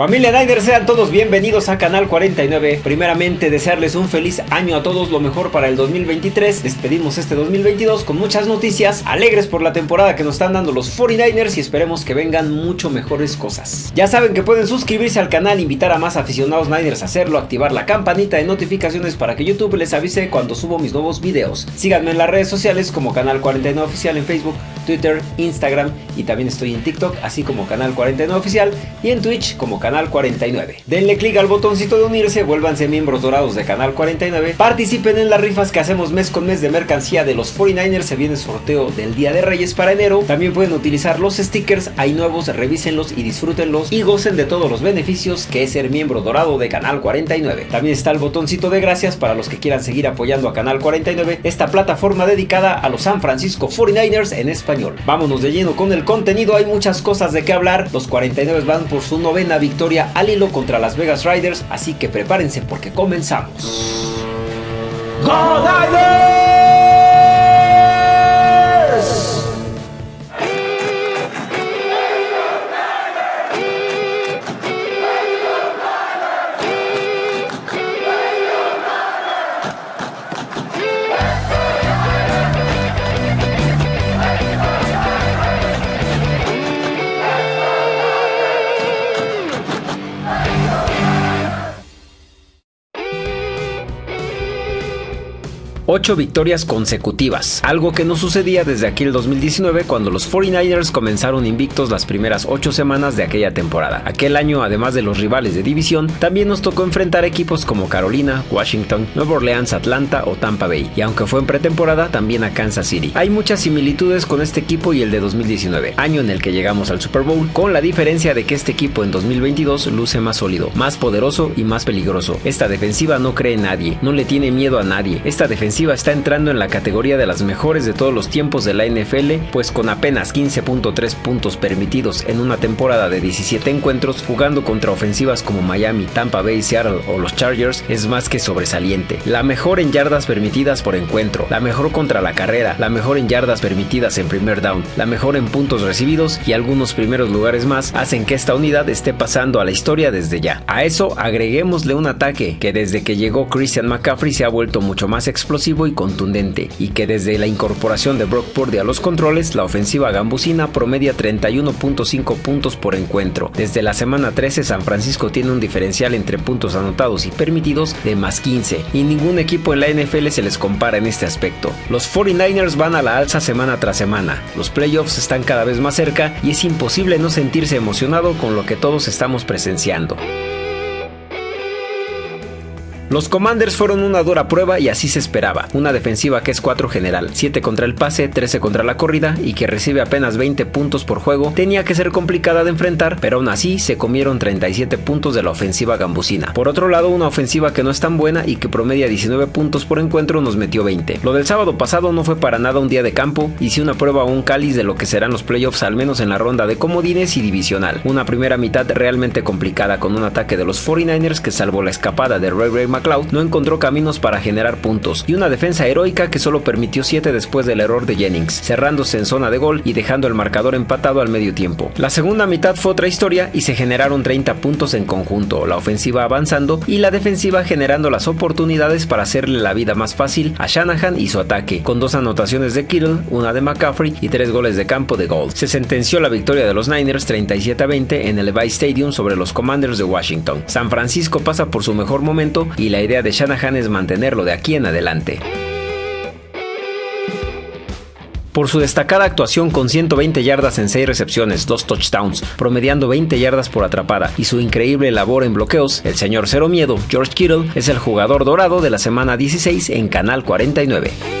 Familia Niners, sean todos bienvenidos a Canal 49. Primeramente, desearles un feliz año a todos, lo mejor para el 2023. Despedimos este 2022 con muchas noticias, alegres por la temporada que nos están dando los 49ers y esperemos que vengan mucho mejores cosas. Ya saben que pueden suscribirse al canal, invitar a más aficionados Niners a hacerlo, activar la campanita de notificaciones para que YouTube les avise cuando subo mis nuevos videos. Síganme en las redes sociales como Canal 49 Oficial en Facebook, Twitter, Instagram y también estoy en TikTok, así como Canal 49 Oficial y en Twitch como Canal Canal 49. Denle clic al botoncito de unirse, vuélvanse miembros dorados de Canal 49, participen en las rifas que hacemos mes con mes de mercancía de los 49ers, se viene sorteo del Día de Reyes para enero, también pueden utilizar los stickers, hay nuevos, revísenlos y disfrútenlos y gocen de todos los beneficios que es ser miembro dorado de Canal 49. También está el botoncito de gracias para los que quieran seguir apoyando a Canal 49, esta plataforma dedicada a los San Francisco 49ers en español. Vámonos de lleno con el contenido, hay muchas cosas de qué hablar, los 49 van por su novena victoria al hilo contra las Vegas Riders, así que prepárense porque comenzamos. Victorias consecutivas, algo que no sucedía desde aquel 2019 cuando los 49ers comenzaron invictos las primeras ocho semanas de aquella temporada. Aquel año, además de los rivales de división, también nos tocó enfrentar equipos como Carolina, Washington, Nueva Orleans, Atlanta o Tampa Bay, y aunque fue en pretemporada, también a Kansas City. Hay muchas similitudes con este equipo y el de 2019, año en el que llegamos al Super Bowl, con la diferencia de que este equipo en 2022 luce más sólido, más poderoso y más peligroso. Esta defensiva no cree en nadie, no le tiene miedo a nadie. Esta defensiva está entrando en la categoría de las mejores de todos los tiempos de la NFL, pues con apenas 15.3 puntos permitidos en una temporada de 17 encuentros, jugando contra ofensivas como Miami, Tampa Bay, Seattle o los Chargers, es más que sobresaliente. La mejor en yardas permitidas por encuentro, la mejor contra la carrera, la mejor en yardas permitidas en primer down, la mejor en puntos recibidos y algunos primeros lugares más hacen que esta unidad esté pasando a la historia desde ya. A eso agreguémosle un ataque que desde que llegó Christian McCaffrey se ha vuelto mucho más explosivo y contundente, y que desde la incorporación de Brock Purdy a los controles, la ofensiva gambusina promedia 31.5 puntos por encuentro. Desde la semana 13, San Francisco tiene un diferencial entre puntos anotados y permitidos de más 15, y ningún equipo en la NFL se les compara en este aspecto. Los 49ers van a la alza semana tras semana, los playoffs están cada vez más cerca y es imposible no sentirse emocionado con lo que todos estamos presenciando. Los Commanders fueron una dura prueba y así se esperaba. Una defensiva que es 4 general, 7 contra el pase, 13 contra la corrida y que recibe apenas 20 puntos por juego, tenía que ser complicada de enfrentar, pero aún así se comieron 37 puntos de la ofensiva gambusina. Por otro lado, una ofensiva que no es tan buena y que promedia 19 puntos por encuentro nos metió 20. Lo del sábado pasado no fue para nada un día de campo y sí una prueba o un cáliz de lo que serán los playoffs al menos en la ronda de comodines y divisional. Una primera mitad realmente complicada con un ataque de los 49ers que salvó la escapada de Ray Ray McLeod no encontró caminos para generar puntos y una defensa heroica que solo permitió 7 después del error de Jennings, cerrándose en zona de gol y dejando el marcador empatado al medio tiempo. La segunda mitad fue otra historia y se generaron 30 puntos en conjunto, la ofensiva avanzando y la defensiva generando las oportunidades para hacerle la vida más fácil a Shanahan y su ataque, con dos anotaciones de Kittle, una de McCaffrey y tres goles de campo de Gold. Se sentenció la victoria de los Niners 37 a 20 en el Levi Stadium sobre los Commanders de Washington. San Francisco pasa por su mejor momento y la idea de Shanahan es mantenerlo de aquí en adelante. Por su destacada actuación con 120 yardas en 6 recepciones, 2 touchdowns, promediando 20 yardas por atrapada y su increíble labor en bloqueos, el señor Cero Miedo, George Kittle, es el jugador dorado de la semana 16 en Canal 49.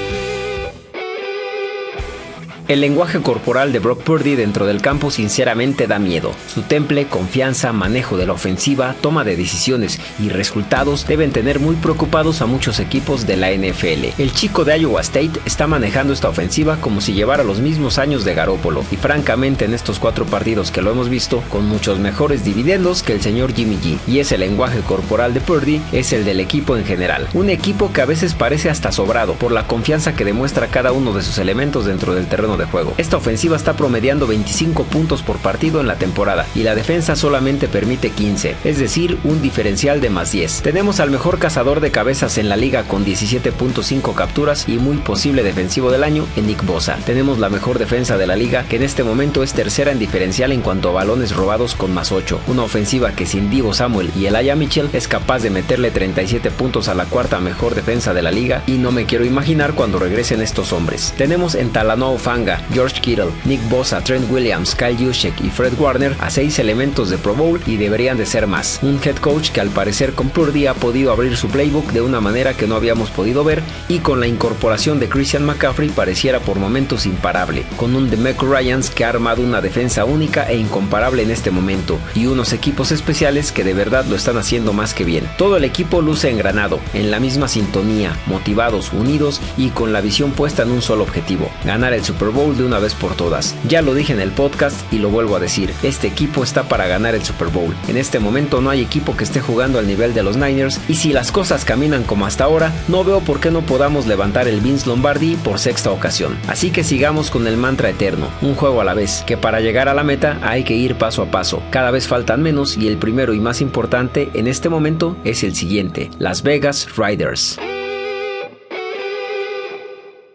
El lenguaje corporal de Brock Purdy dentro del campo sinceramente da miedo. Su temple, confianza, manejo de la ofensiva, toma de decisiones y resultados deben tener muy preocupados a muchos equipos de la NFL. El chico de Iowa State está manejando esta ofensiva como si llevara los mismos años de Garópolo y francamente en estos cuatro partidos que lo hemos visto con muchos mejores dividendos que el señor Jimmy G. Y ese lenguaje corporal de Purdy es el del equipo en general. Un equipo que a veces parece hasta sobrado por la confianza que demuestra cada uno de sus elementos dentro del terreno de juego. Esta ofensiva está promediando 25 puntos por partido en la temporada y la defensa solamente permite 15, es decir, un diferencial de más 10. Tenemos al mejor cazador de cabezas en la liga con 17.5 capturas y muy posible defensivo del año en Nick Bosa. Tenemos la mejor defensa de la liga que en este momento es tercera en diferencial en cuanto a balones robados con más 8. Una ofensiva que sin Divo Samuel y Elijah Mitchell es capaz de meterle 37 puntos a la cuarta mejor defensa de la liga y no me quiero imaginar cuando regresen estos hombres. Tenemos en Talanoa Fanga, George Kittle, Nick Bosa, Trent Williams, Kyle Juszczyk y Fred Warner a 6 elementos de Pro Bowl y deberían de ser más. Un head coach que al parecer con Purdy ha podido abrir su playbook de una manera que no habíamos podido ver y con la incorporación de Christian McCaffrey pareciera por momentos imparable, con un Demeco Ryans que ha armado una defensa única e incomparable en este momento y unos equipos especiales que de verdad lo están haciendo más que bien. Todo el equipo luce engranado, en la misma sintonía, motivados, unidos y con la visión puesta en un solo objetivo, ganar el Super Bowl de una vez por todas. Ya lo dije en el podcast y lo vuelvo a decir, este equipo está para ganar el Super Bowl. En este momento no hay equipo que esté jugando al nivel de los Niners y si las cosas caminan como hasta ahora, no veo por qué no podamos levantar el Vince Lombardi por sexta ocasión. Así que sigamos con el mantra eterno, un juego a la vez, que para llegar a la meta hay que ir paso a paso. Cada vez faltan menos y el primero y más importante en este momento es el siguiente, Las Vegas Riders.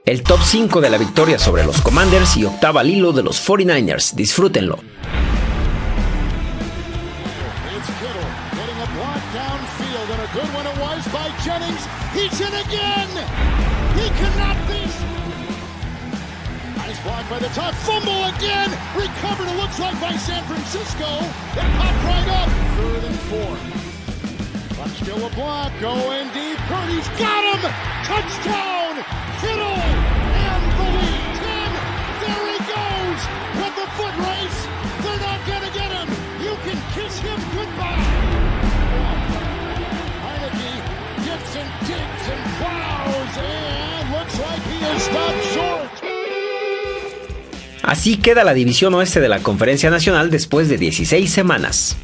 El top 5 de la victoria sobre los Commanders y octava al hilo de los 49ers. Disfrútenlo. by the got him. Touchdown. Kittle and the lead. Ten. There he goes. With the foot race. They're not going to get him. You can kiss him goodbye. Heineke gets and digs and plows. And looks like he is stopped short. Así queda la división oeste de la Conferencia Nacional después de 16 semanas.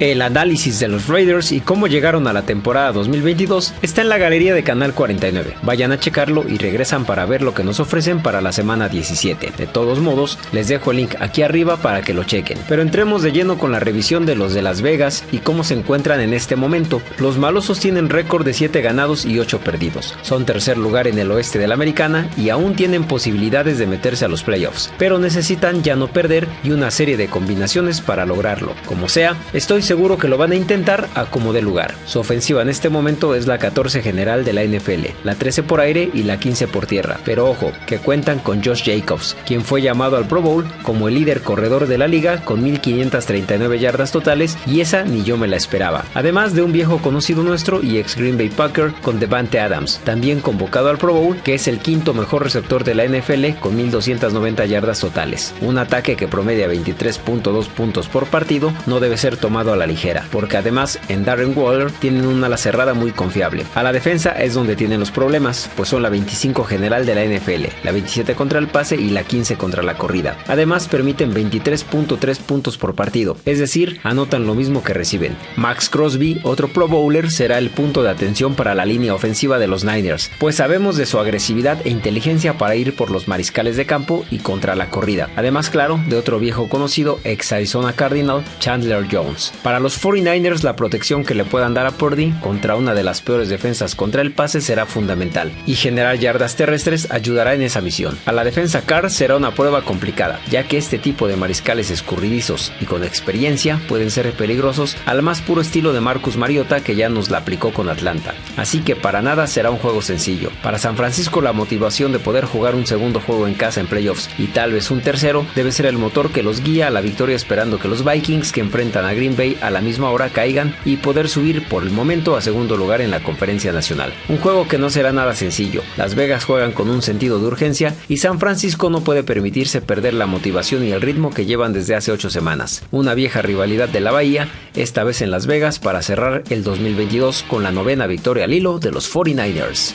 El análisis de los Raiders y cómo llegaron a la temporada 2022 está en la galería de Canal 49. Vayan a checarlo y regresan para ver lo que nos ofrecen para la semana 17. De todos modos, les dejo el link aquí arriba para que lo chequen. Pero entremos de lleno con la revisión de los de Las Vegas y cómo se encuentran en este momento. Los malosos tienen récord de 7 ganados y 8 perdidos. Son tercer lugar en el oeste de la americana y aún tienen posibilidades de meterse a los playoffs, pero necesitan ya no perder y una serie de combinaciones para lograrlo. Como sea, estoy seguro que lo van a intentar a como de lugar. Su ofensiva en este momento es la 14 general de la NFL, la 13 por aire y la 15 por tierra. Pero ojo, que cuentan con Josh Jacobs, quien fue llamado al Pro Bowl como el líder corredor de la liga con 1539 yardas totales y esa ni yo me la esperaba. Además de un viejo conocido nuestro y ex Green Bay Packer con Devante Adams, también convocado al Pro Bowl, que es el quinto mejor receptor de la NFL con 1290 yardas totales. Un ataque que promedia 23.2 puntos por partido no debe ser tomado a la ligera, porque además en Darren Waller tienen una ala cerrada muy confiable. A la defensa es donde tienen los problemas, pues son la 25 general de la NFL, la 27 contra el pase y la 15 contra la corrida. Además permiten 23.3 puntos por partido, es decir, anotan lo mismo que reciben. Max Crosby, otro Pro Bowler, será el punto de atención para la línea ofensiva de los Niners, pues sabemos de su agresividad e inteligencia para ir por los mariscales de campo y contra la corrida. Además, claro, de otro viejo conocido, ex Arizona Cardinal, Chandler Jones. Para los 49ers la protección que le puedan dar a Purdy contra una de las peores defensas contra el pase será fundamental y generar yardas terrestres ayudará en esa misión. A la defensa Carr será una prueba complicada, ya que este tipo de mariscales escurridizos y con experiencia pueden ser peligrosos al más puro estilo de Marcus Mariota que ya nos la aplicó con Atlanta. Así que para nada será un juego sencillo. Para San Francisco la motivación de poder jugar un segundo juego en casa en playoffs y tal vez un tercero debe ser el motor que los guía a la victoria esperando que los Vikings que enfrentan a Green Bay a la misma hora caigan y poder subir por el momento a segundo lugar en la conferencia nacional. Un juego que no será nada sencillo. Las Vegas juegan con un sentido de urgencia y San Francisco no puede permitirse perder la motivación y el ritmo que llevan desde hace ocho semanas. Una vieja rivalidad de la Bahía, esta vez en Las Vegas para cerrar el 2022 con la novena victoria al hilo de los 49ers.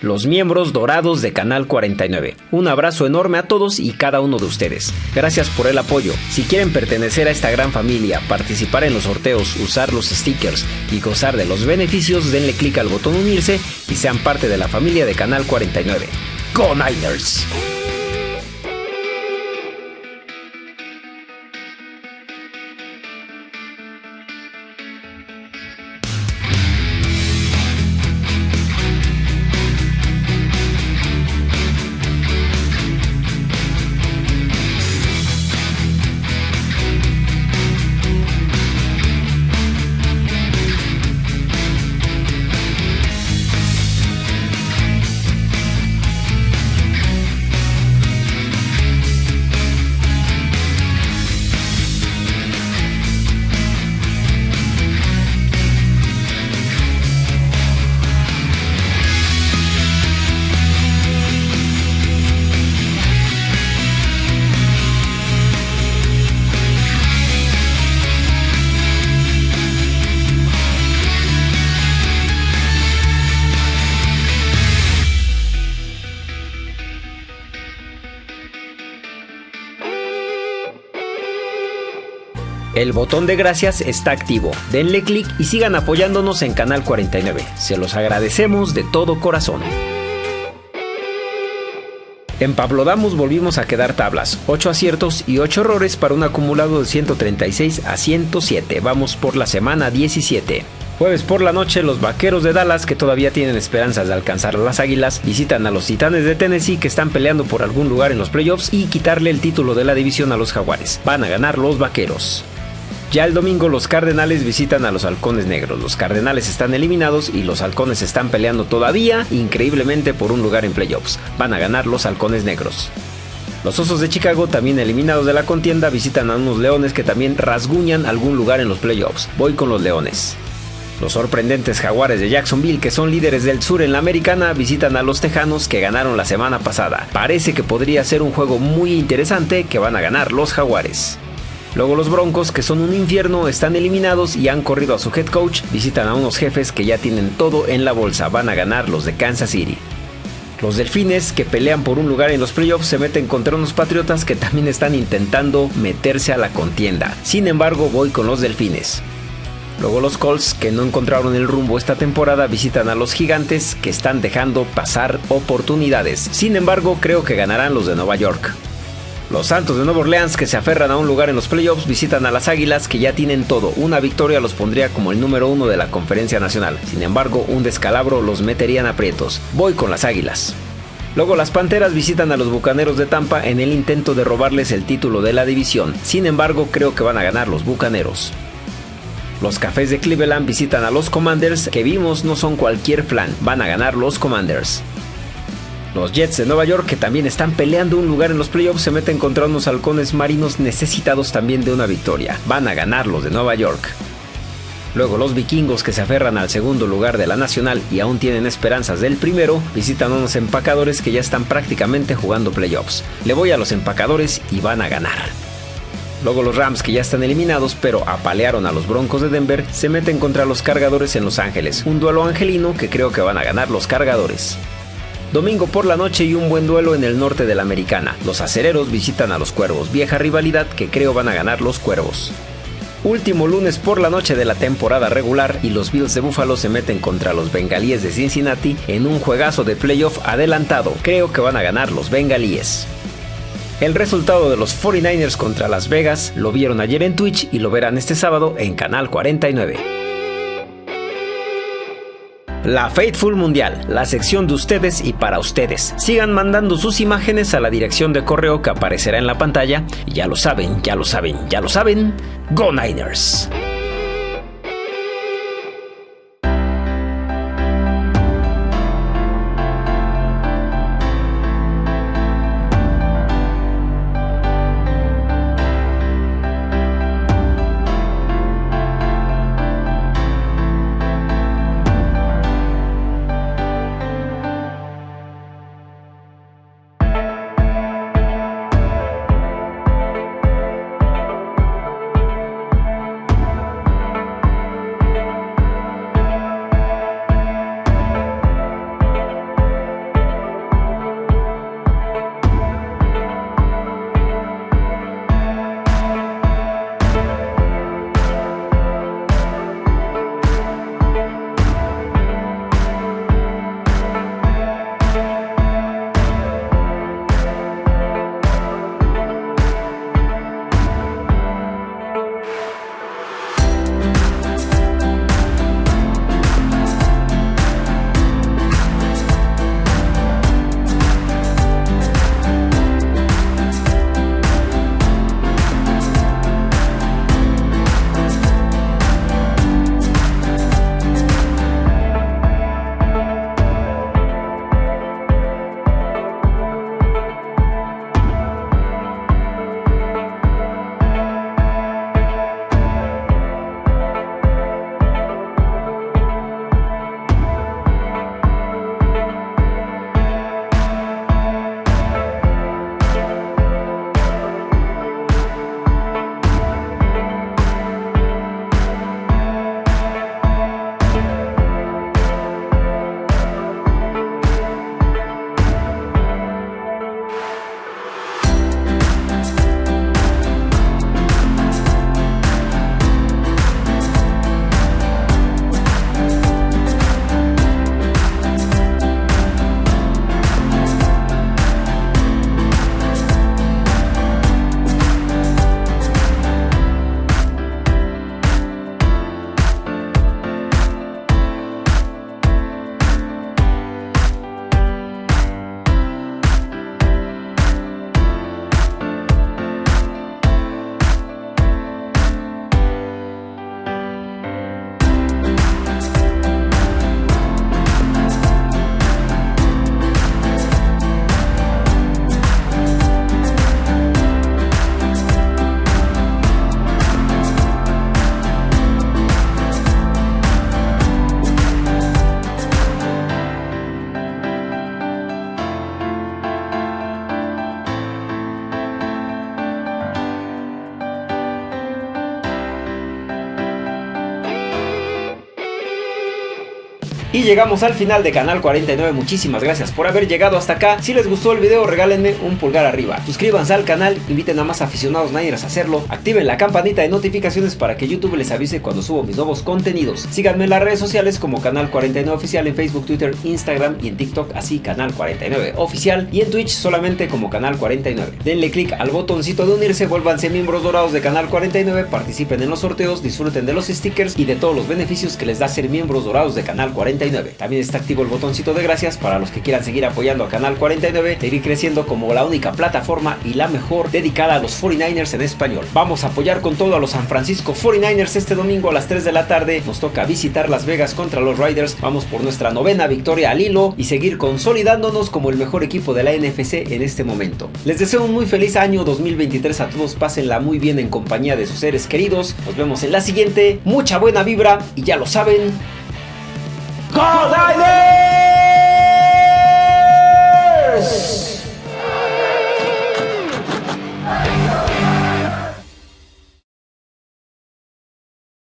Los miembros dorados de Canal 49. Un abrazo enorme a todos y cada uno de ustedes. Gracias por el apoyo. Si quieren pertenecer a esta gran familia, participar en los sorteos, usar los stickers y gozar de los beneficios, denle clic al botón unirse y sean parte de la familia de Canal 49. ¡Go Niners! El botón de gracias está activo. Denle clic y sigan apoyándonos en Canal 49. Se los agradecemos de todo corazón. En Pablo Damos volvimos a quedar tablas, 8 aciertos y 8 errores para un acumulado de 136 a 107. Vamos por la semana 17. Jueves por la noche, los vaqueros de Dallas, que todavía tienen esperanzas de alcanzar a las águilas, visitan a los titanes de Tennessee, que están peleando por algún lugar en los playoffs y quitarle el título de la división a los jaguares. Van a ganar los vaqueros. Ya el domingo los Cardenales visitan a los Halcones Negros. Los Cardenales están eliminados y los Halcones están peleando todavía increíblemente por un lugar en playoffs. Van a ganar los Halcones Negros. Los Osos de Chicago, también eliminados de la contienda, visitan a unos Leones que también rasguñan algún lugar en los playoffs. Voy con los Leones. Los sorprendentes Jaguares de Jacksonville, que son líderes del sur en la americana, visitan a los Tejanos que ganaron la semana pasada. Parece que podría ser un juego muy interesante que van a ganar los Jaguares. Luego los Broncos, que son un infierno, están eliminados y han corrido a su head coach, visitan a unos jefes que ya tienen todo en la bolsa, van a ganar los de Kansas City. Los Delfines, que pelean por un lugar en los playoffs, se meten contra unos Patriotas que también están intentando meterse a la contienda. Sin embargo, voy con los Delfines. Luego los Colts, que no encontraron el rumbo esta temporada, visitan a los Gigantes, que están dejando pasar oportunidades. Sin embargo, creo que ganarán los de Nueva York. Los Santos de Nueva Orleans, que se aferran a un lugar en los playoffs, visitan a las Águilas, que ya tienen todo. Una victoria los pondría como el número uno de la conferencia nacional. Sin embargo, un descalabro los metería en aprietos. Voy con las Águilas. Luego las Panteras visitan a los Bucaneros de Tampa en el intento de robarles el título de la división. Sin embargo, creo que van a ganar los Bucaneros. Los Cafés de Cleveland visitan a los Commanders, que vimos no son cualquier flan, van a ganar los Commanders. Los Jets de Nueva York, que también están peleando un lugar en los playoffs, se meten contra unos halcones marinos necesitados también de una victoria. Van a ganar los de Nueva York. Luego los vikingos que se aferran al segundo lugar de la nacional y aún tienen esperanzas del primero, visitan a unos empacadores que ya están prácticamente jugando playoffs. Le voy a los empacadores y van a ganar. Luego los Rams que ya están eliminados pero apalearon a los Broncos de Denver, se meten contra los cargadores en Los Ángeles. Un duelo angelino que creo que van a ganar los cargadores. Domingo por la noche y un buen duelo en el norte de la Americana. Los acereros visitan a los cuervos, vieja rivalidad que creo van a ganar los cuervos. Último lunes por la noche de la temporada regular y los Bills de Buffalo se meten contra los Bengalíes de Cincinnati en un juegazo de playoff adelantado. Creo que van a ganar los Bengalíes. El resultado de los 49ers contra Las Vegas lo vieron ayer en Twitch y lo verán este sábado en Canal 49. La Faithful Mundial, la sección de ustedes y para ustedes. Sigan mandando sus imágenes a la dirección de correo que aparecerá en la pantalla. ya lo saben, ya lo saben, ya lo saben. Go Niners. Llegamos al final de Canal 49, muchísimas gracias por haber llegado hasta acá. Si les gustó el video regálenme un pulgar arriba. Suscríbanse al canal, inviten a más aficionados Niners a hacerlo. Activen la campanita de notificaciones para que YouTube les avise cuando subo mis nuevos contenidos. Síganme en las redes sociales como Canal 49 Oficial en Facebook, Twitter, Instagram y en TikTok así Canal 49 Oficial y en Twitch solamente como Canal 49. Denle click al botoncito de unirse, vuélvanse miembros dorados de Canal 49, participen en los sorteos, disfruten de los stickers y de todos los beneficios que les da ser miembros dorados de Canal 49. También está activo el botoncito de gracias para los que quieran seguir apoyando a Canal 49, seguir creciendo como la única plataforma y la mejor dedicada a los 49ers en español. Vamos a apoyar con todo a los San Francisco 49ers este domingo a las 3 de la tarde. Nos toca visitar Las Vegas contra los Riders. Vamos por nuestra novena victoria al hilo y seguir consolidándonos como el mejor equipo de la NFC en este momento. Les deseo un muy feliz año 2023 a todos. Pásenla muy bien en compañía de sus seres queridos. Nos vemos en la siguiente. Mucha buena vibra y ya lo saben. call thy name.